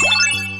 Bye.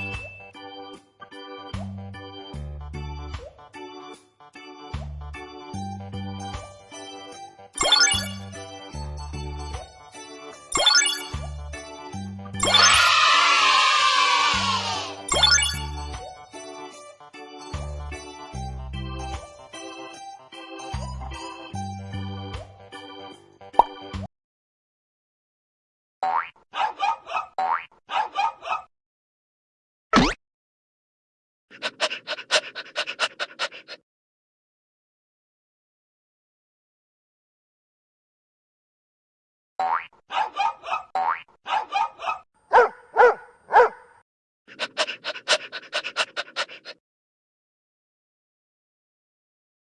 Bye.